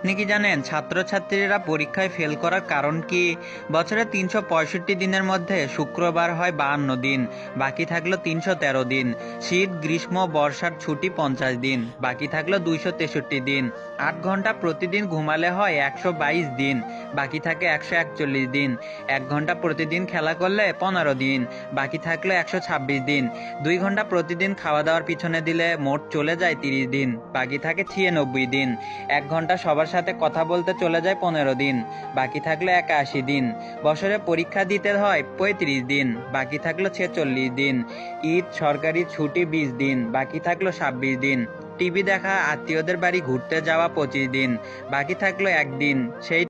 আপনি কি জানেন ছাত্রছাত্রীরা পরীক্ষায় ফেল করার কারণ কি? বছরে তিনশো পঁয়ষট্টি দিনের মধ্যে শুক্রবার হয় বাহান্ন দিন, বাকি থাকল তিনশো তেরো দিন। শীত, গ্রীষ্ম, বর্ষার ছুটি পঞ্চাশ দিন, বাকি থাকল দুইশো তেষট্টি দিন। আট ঘণ্টা প্রতিদিন ঘুমালে হয় একশো বাইশ দিন, বাকি থাকে একশো একচল্লিশ দিন। এক ঘণ্টা প্রতিদিন খেলা করলে পনেরো দিন, বাকি থাকল একশো ছাব্বিশ দিন। দুই ঘণ্টা প্রতিদিন খাওয়া দাওয়ার পিছনে দিলে মোট চলে যায় তিরিশ দিন, বাকি থাকে ছিয়ানব্বই দিন। এক ঘণ্টা সবার সাথে কথা বলতে চলে যায় পনেরো দিন। বাকি থাকল একাশি দিন। বছরে পরীক্ষা দিতে হয় পঁয়ত্রিশ দিন। বাকি থাকল ছেচল্লিশ দিন। ঈদ, সরকারি ছুটি বিশ দিন। বাকি থাকল ছাব্বিশ দিন। টিভি দেখা, আত্মীয়দের বাড়ি ঘুরতে যাওয়া পঁচিশ দিন। বাকি থাকল একদিন। সেই